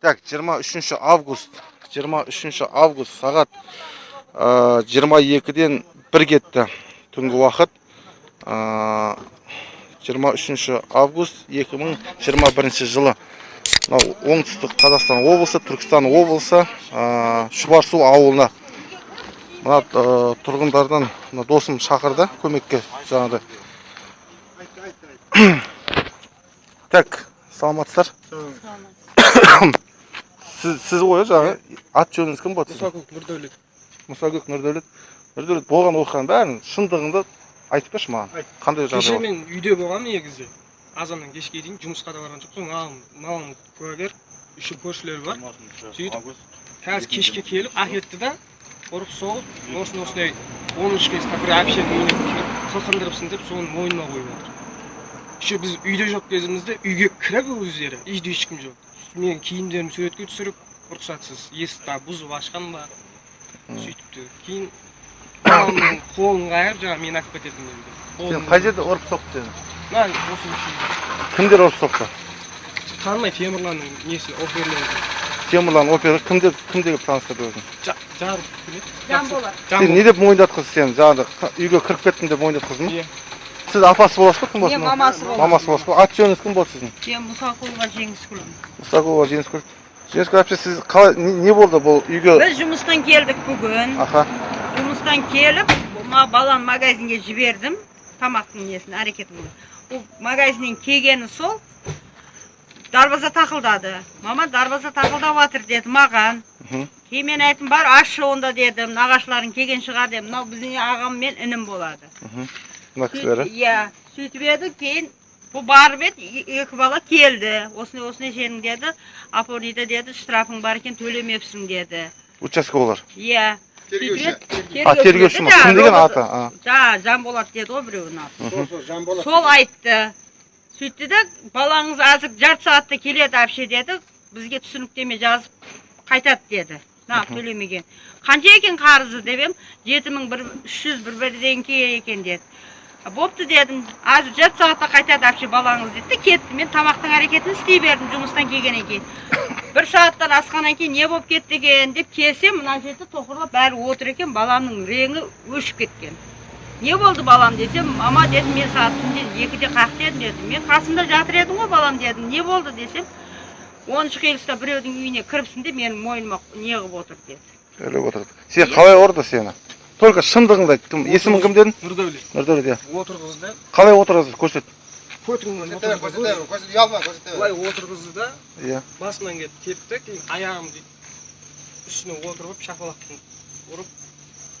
Так, 23 август. 23 август сағат ә, 22-ден 1 кетті түнгі уақыт. Ә, 23 август 2021 жылы. Мынау оңтүстік Қазақстан облысы, Түркістан облысы, Шұбарсу ауылына. Мына тұрғындардан мына досым шақырды көмекке жаңағыдай. Так, саламатсыздар. сіз сіз ғой жаңағы ат жөніңіз кім болады мұсакөк нұрдәулет мұсагөк нұрдәулет нұрдәулет болған оқиғаның бәрін шындығыңды айтып берші маған қандай кеше жағдай мен үйде болғанмын негізі азаннан кешке дейін жұмысқа да барған жоқпын маған мамам куәгер еще көршілер бар сөйтіп қазір кешке келіп әкетті да ұрып соғып осындай осындай оныншы класста бір әпшенің үйіне қылқындырыпсың деп соны мойнына қойып отыр еще біз үйде жоқ кезімізде үйге кіріп өздері үйде ешкім жоқ менің киімдерімді суретке түсіріп рұқсатсыз есікті бұзып ашқан ба сөйтіпті кейін қолын қайырып жаңағы мені алып кететін сен деді қай жерде ұрып соқты сені мына осы кімдер ұрып соқты танымай темірланның несі оперлері темірлан опера кімдер кім деп таныстырды өзін жанболат сен не деп мойындатқызды сені жаңағы қ- үйге кіріп кеттім деп мойындатқыздың ба Иә. Сіз апасы боласыз ба кім боласыз мен мамасы боламын мамасы боласыз ба аты жөніңіз кім болды сіздің мен мұсақұлова жеңіскүл мұстақова жеңіскүл жеңіскүл әпше сіз қалай не, болды бұл үйге біз жұмыстан келдік бүгін аха жұмыстан келіп ма баланы магазинге жібердім тамақтың несін әрекетін ол магазиннен келгені сол дарбаза тақылдады мама дарбаза тақылдап жатыр деді маған кейін мен айттым бар ашшы онда дедім нағашыларың келген шығар дедім мынау біздің ағам мен інім болады мына кісілер иә сөйтіп еді кейін бұл барып еді екі бала келді осындай осындай сенің деді апорнида деді штрафың бар екен төлемепсің деді участковыйлар иә Тергеуші. а тергеуші ма кім деген аты а жаңа жанболат деді ғой біреудің аты Сол сол жанболат. сол айтты сөйтті де балаңыз азыр жарты сағатта келеді әпше деді бізге түсініктеме жазып қайтады деді нақ төлемеген қанша екен қарызы деп едім жеті мың бір үш жүз бір бірдеңке екен деді «А, бопты дедім азыр жарты сағатта қайтады әпше балаңыз деді де кетті. Мен тамақтың әрекетін істей бердім жұмыстан келгеннен кейін. Бір сағаттан асқаннан кейін не болып кетті екен деп келсем мына жерде тоқырлап бәрі отыр екен баламның реңі өшіп кеткен. Не болды балам десем мама дедім мен сағат түнде екіде қақты едім деді мен қасымда жатыр едің ғой балам дедім. Не болды десем оныншы қиылыста біреудің үйіне кіріпсің де менің мойныма не қылып отыр деді. Сөйлеп отырды. Сен қалай ұрды сені? Только шындығыңды айт. Кім? Есімің кім дедің? Нұрдәулет. Нұрдәулет иә. Отырғызды. Қалай отырасыз көрсет. Көтіңнен Көрсете бер, көрсете отырғызды бер, көрсете, ұялма, көрсете бер. былай отырғызды. Да иә басымнан келіп тепті кейін аяғымды үстіне отырып шапалақпен ұрып.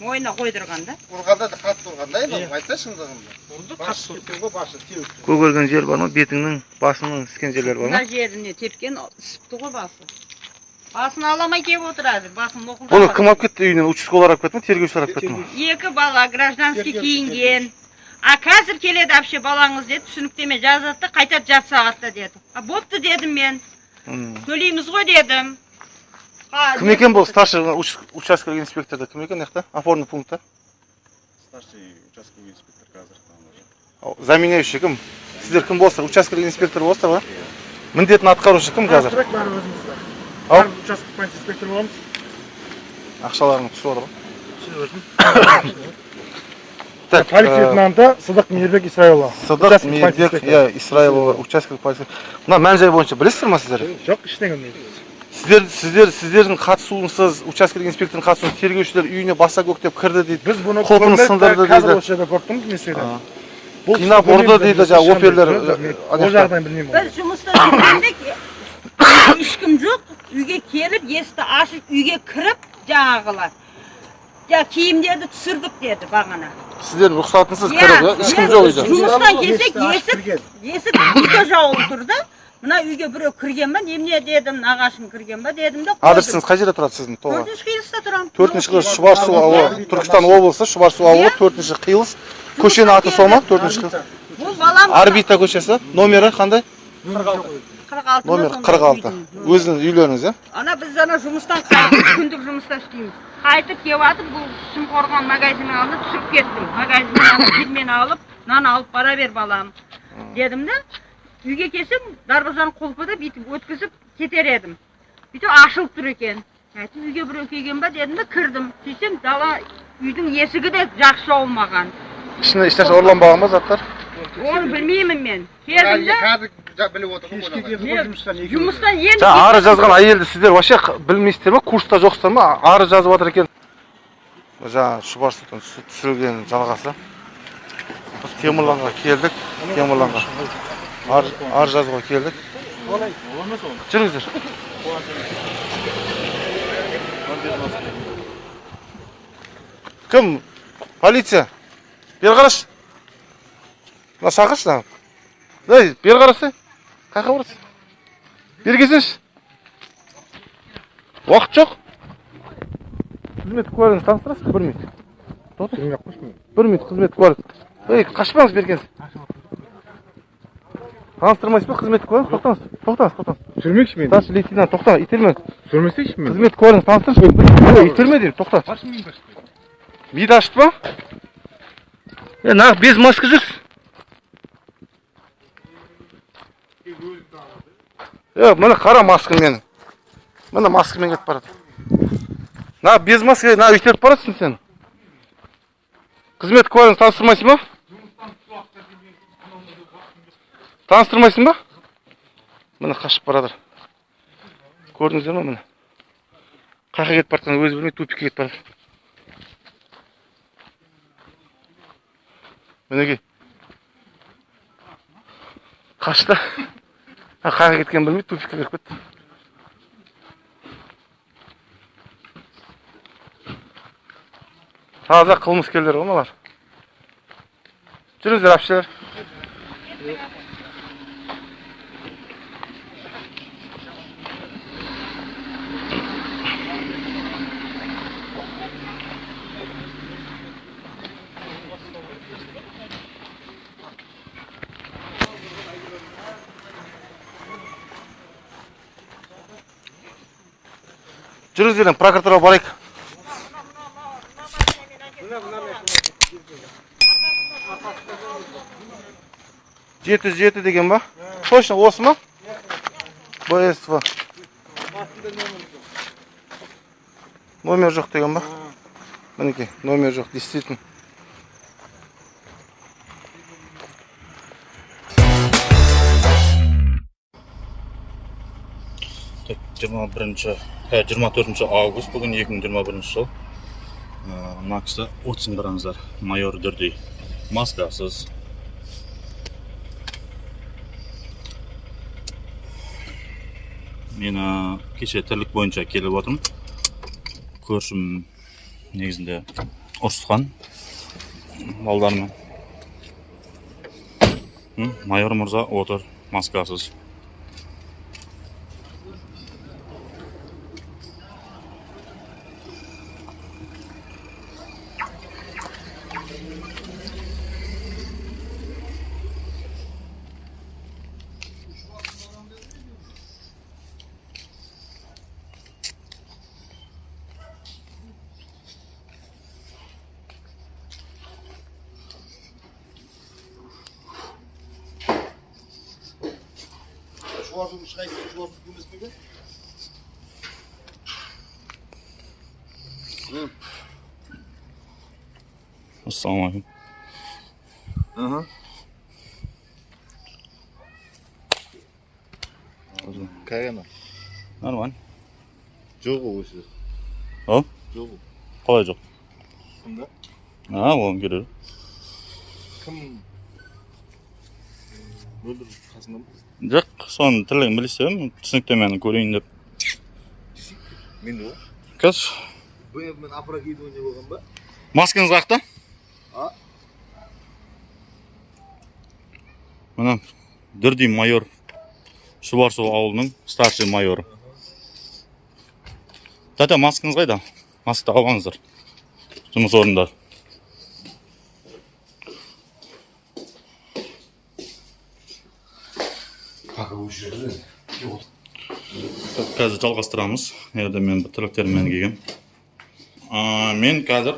Мойнына қойдырған да Ұрғанда да қатты ұрғанда Иә. енді айтса шындығын. ұрды қатты ұрды. тепкен ғой, басы теуіп. көгерген жер бар ма? Бетіңнің басыңның іскен жерлері бар ма? Мына жеріне тепкен ісіпті ғой басы. Басын ала алмай келіп отыр әзір басын бұны лоқылдап кім алып кетті үйінен участковыйлар алып кетті ме тергеушілер алып кетті ме екі бала гражданский киінген а қазір келеді әпше балаңыз деді түсініктеме жазады да қайтады жарты сағатта деді а бопты дедім мен төлейміз ғой дедім «Ха, кім екен бұл старший уч- участковый инспекторда кім екен мына жақта опорный пунктта старший участковый инспектор қазір заменяющий кім сіздер кім болсыздар участковый инспектор болсыздар ғой міндетін атқарушы кім қазір бәрі бәрі бәрі участок полиция инспектор боламыз ақшаларың түсіп жатыр ғой так полицияның ә, аты сыдық мейірбек исраилұлы сыдық мейірбек полиция иә исраилова участковый полиция мына мән жай бойынша білесіздер ма сіздер жоқ ештеңе білмейміз сіздер сіздер сіздердің қатысуынсыз участковый инспектордың қатысуынсыз тергеушілер үйіне баса көктеп кірді дейді біз бұны көрмей, сындырды қазір дейді. осы жерде көріп тұрмыз. Бұл қинап ұрды дейді жаңағы оперлер, ол жағдайын білмеймін біз жұмыста жүргенде ешкім жоқ үйге келіп есікті ашып үйге кіріп жаңағылар. Ja киімдерді түсірдік деді бағана. Сіздердің рұқсатынсыз кіріп иә ешкім жоқ үйде. жұмыстан келсек есік есік үйде жауылып тұр да мына үйге біреу кірген ба немене дедім нағашым кірген ба дедім да адресіңіз қай жерде тұрады сіздің тоға төртінші қиылыста тұрамын. Төртінші қиылыс шұбарсу ауылы. Түркістан облысы шұбарсу ауылы төртінші қиылыс. көшенің аты сол ма? төртінші қиылыс. Бұл балам орбита көшесі. Номері қандай? Қырық алты номер қырық алты. өзіңіздің үйлеріңіз иә ана біз ана жұмыстан қайтып күндік жұмыста істейміз. Қайтып келіп жатып бұл шымқорған магазиннің алдына түсіріп кеттім. Магазиннен алып нан алып бара бер балам. Дедім да үйге келсем дарбазаның құлпы да бүйтіп өткізіп кетер едім. Бүйтіп ашылып тұр екен. Әйтеуір үйге біреу келген ба дедім да кірдім. Сөйтсем дала үйдің есігі де жақсы жауылмаған ішінде ешнәрсе ұрланбаған ба заттар? Оны білмеймін мен. Келдім да қазір жа- біліп ғой жұмыстан енді арыз жазған әйелді сіздер вообще білмейсіздер ма курста жоқсыздар ма? Арыз жазып жатыр екен. Жаңа шұбар сұлтан түсі- түсірілген жалғасы. Біз темірланға келдік. Темірланға. Арыз жазуға келдік. Жүріңіздер. Кім? Полиция. Бері қарашы мына шақыршы ей бері қарасай қай жаққа барасың бері келсеңші уақыт жоқ. Қызмет куәлігіңізді таныстырасыз ба? Бір минут. Білмей ақ қойшы мен. бір минут қызмет куәлік ей қашпаңыз беркенсіз таныстырмайсыз ба қызмет куәлігін тоқтаңыз. Тоқтаңыз тоқтаңыз. Түсірмекші мені. старший лейтенант тоқта итерме Түсірмесейші мені. қызмет куәлігіңізді таныстыршы итерме деймін тоқта мен вид ашты ма? Е нағып без маска жүрсіз. Е міне қара маскаң менің. Міне маскамен кетіп барады. На без маска на өйтіп баратсың сен. Қызмет куәлігіңді таныстырмайсың ба? Таныстырмайсың ба? Міне қашып барады. Көрдіңіздер ма міне? Қай жаққа кетіп бара жатқанын өзі білмей тупикке кетіп барады мінекей. Қашты? А қай жаққа кеткенін білмей тупикке кіріп кетті таза қылмыскерлер ғой мыналар жүріңіздер әпшелер жүріңіздер енді барайық. жеті жүз жеті деген ба? Точно осы ма? Бсв номер жоқ деген ба? Мінекей номер жоқ действительно. Жиырма бірінші жиырма төртінші август бүгін екі мың жиырма бірінші жыл. Ә, мына кісі отызын қараңыздар майор дүрдей маскасыз. Мен ә, кеше тірлік бойынша келіп отырмын. Көршім негізінде ұрысқан балдармен майор мырза отыр маскасыз. Шуарсыз ешқайсысы шуарсыз емес пе ассалаумағалейкум нормально Жоқ ол осы. О? Жоқ ол. қалай жоқ а оған керек Кім? Мөлдір қасында ма? жоқ соның тірлігін білсем түсініктемені көрейін деп Мен ғой. қазір опрокидывание болған ба? маскаңыз А? мына дүрдей майор шұбарсу ауылының старший майоры тәте маскаңыз қайда маска тағып алыңыздар жұмыс қазір жалғастырамыз. Енді мен тірліктеріммен келгем. А, мен қазір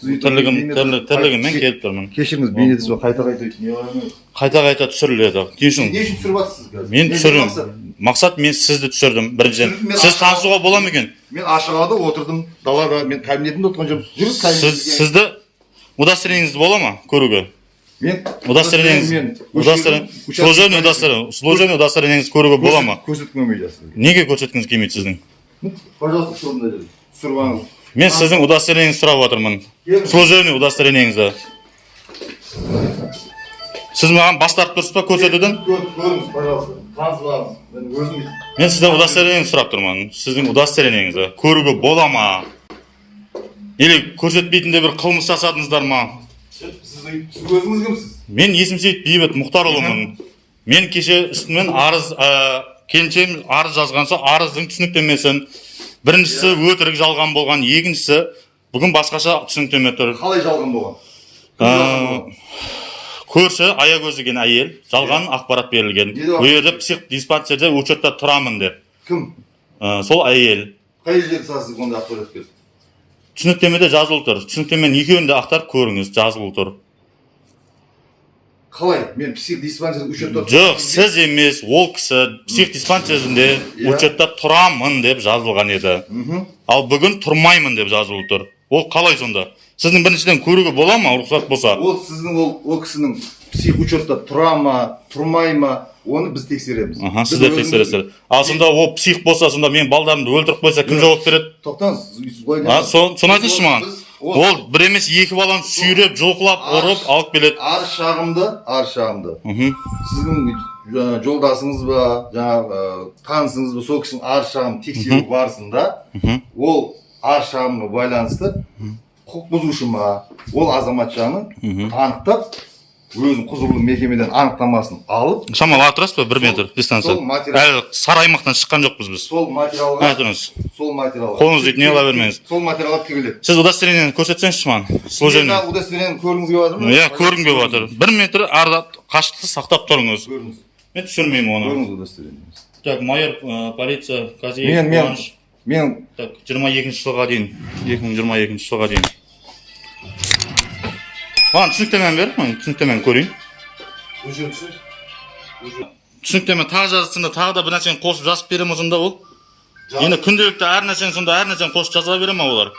тірлігім тірлі- тірлігіммен келіп тұрмын. кешіріңіз бейнетіңіз қайта қайта? Қайта қайта түсіріледі. Не үшін не үшін түсіріп жатсыз қазір? Мен Не түсірем мақсат? мен сізді түсірдім. Біріншіден сіз танысуға бола ма екен? мен ашығада отырдым далада мен кабинетімде отырған жоқпын. Сізді удостоверениеңіз бола ма көруге? Мен удостоверениеңіз служебный удостоверение служебный удостоверениеңіз көруге бола ма көрсеткім келмейді сізге неге көрсеткіңіз келмейді сіздің пожалуйста түсіріп алыңыз мен сіздің удостоверениеңізді сұрап отырмын служебный удостоверениеңізді сіз маған бас тартып тұрсыз ба көрсетуден Көр- көріңіз пожалуйста танысып алыңыз мен өзім мен сізден удостоверениеңізді сұрап тұрмын сіздің удостоверениеңізді көруге бола ма или көрсетпейтіндей бір қылмыс жасадыңыздар ма сіз сіз өзіңіз кімсіз? Мен есімсейіт бейбіт мұхтарұлымын. Мен кеше үстімен арыз ә, келіншегім арыз жазған соң арыздың түсініктемесін. Біріншісі өтірік жалған болған екіншісі бүгін басқаша түсініктеме тұр. Қалай жалған болған? Ә, көрші аягөз деген әйел. Жалған ақпарат берілген. Бұл жерде псих диспансерде учетта тұрамын деп. Кім? Ә, сол әйел. Қай жерде сіз ондай ақпарат берді түсініктемеде жазылып тұр. Түсініктеменің екеуін де ақтарып көріңіз жазылып тұр. Қалай? Мен псих диспансер учетта жоқ сіз емес ол кісі псих диспансерінде Иә. учетта тұрамын деп жазылған еді. Ал бүгін тұрмаймын деп жазылып тұр. Ол қалай сонда? Сіздің біріншіден көруге бола ма рұқсат болса? Ол сіздің ол ол кісінің псих учетта тұра ма тұрмай ма оны біз тексереміз. Аха сіздер тексересіздер. Ал сонда ол псих болса сонда менің балдарымды өлтіріп қойса кім жауап береді? тоқтаңыз соны айтыңызшы маған. Ол бір емес екі баланы сүйреп жұлқылап ұрып алып келеді. Арыз шағымды арыз шағымды. Сіздің жаңа жолдасыңыз ба жаңағы ә, танысыңыз ба сол кісінің арыз шағымын тексеру барысында ол арыз шағымға байланысты құқық бұзушы ма ол азаматшаны анықтап өзінің құзырлы мекемеден анықтамасын алып шамалы ала тұрасыз ба бір метр дистанция. сол материал- әлі сары аймақтан шыққан жоқпыз біз. Сол материалға тұрыңыз сол материалға қолыңызды не ала бермеңіз. Сол материалға тігіледі сіз удостоверениені көрсетсеңізші маған служебный удостоверениені көргіңіз келіп жатыр ма? Иә көргім келіп жатыр. Бір метр арда қашықтықты сақтап тұрыңыз. Көріңіз мен түсірмеймін оны. Көріңіз удостоверениеңізді так майор ә, полиция казиев Мен- мен так жиырма екінші жылға дейін. Екі мың жиырма екінші жылға дейін. Маған түсініктемені бер мен түсініктемені көрейін түсініктеме тағы жазсында тағы да бір нәрсені қосып жазып бере ма сонда ол енді күнделікті әр нәрсені сонда әр нәрсені қосып жаза бере ма олар